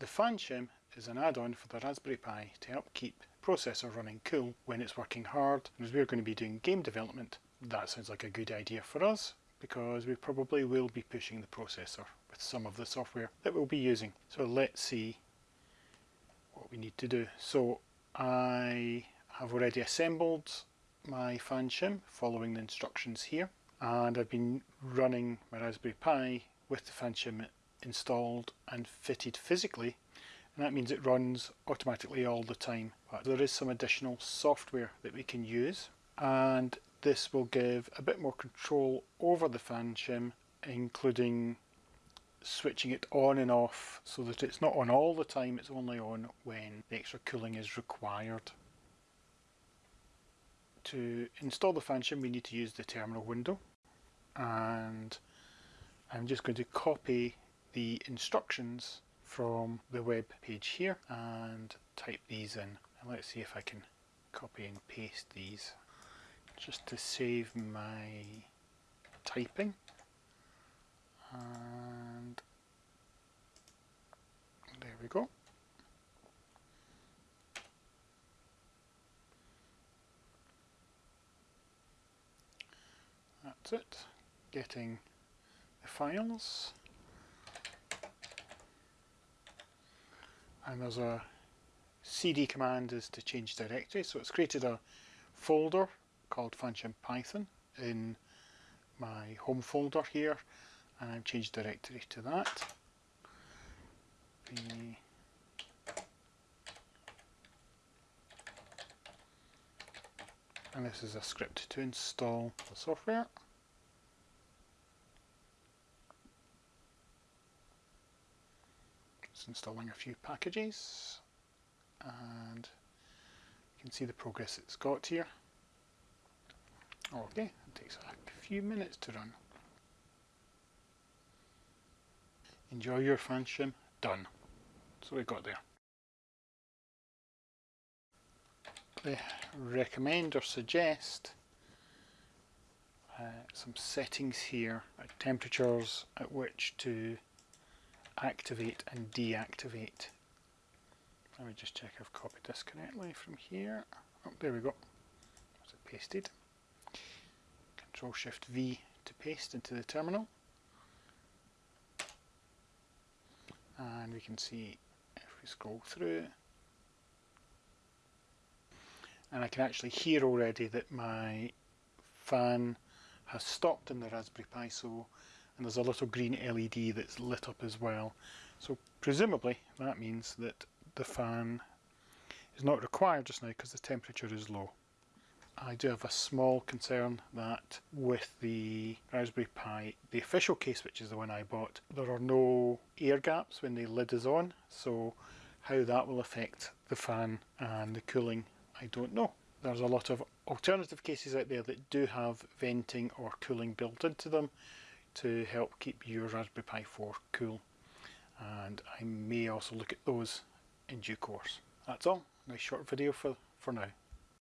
The fan shim is an add-on for the Raspberry Pi to help keep processor running cool when it's working hard and as we're going to be doing game development that sounds like a good idea for us because we probably will be pushing the processor with some of the software that we'll be using. So let's see what we need to do. So I have already assembled my fan shim following the instructions here and I've been running my Raspberry Pi with the fan shim installed and fitted physically and that means it runs automatically all the time but there is some additional software that we can use and this will give a bit more control over the fan shim including switching it on and off so that it's not on all the time, it's only on when the extra cooling is required. To install the fan shim we need to use the terminal window and I'm just going to copy the instructions from the web page here and type these in. And let's see if I can copy and paste these just to save my typing. And there we go. That's it. Getting the files and there's a cd command is to change directory so it's created a folder called fanshim-python in my home folder here and I've changed directory to that. And this is a script to install the software. It's installing a few packages and you can see the progress it's got here. Okay, it takes a few minutes to run. Enjoy your fan done. So we got there. They recommend or suggest uh, some settings here, like temperatures at which to activate and deactivate. Let me just check I've copied this correctly from here. Oh, there we go. Is it pasted? Control Shift V to paste into the terminal. And we can see if we scroll through and I can actually hear already that my fan has stopped in the Raspberry Pi so and there's a little green LED that's lit up as well so presumably that means that the fan is not required just now because the temperature is low. I do have a small concern that with the Raspberry Pi, the official case which is the one I bought, there are no air gaps when the lid is on, so how that will affect the fan and the cooling, I don't know. There's a lot of alternative cases out there that do have venting or cooling built into them to help keep your Raspberry Pi 4 cool and I may also look at those in due course. That's all, nice short video for, for now.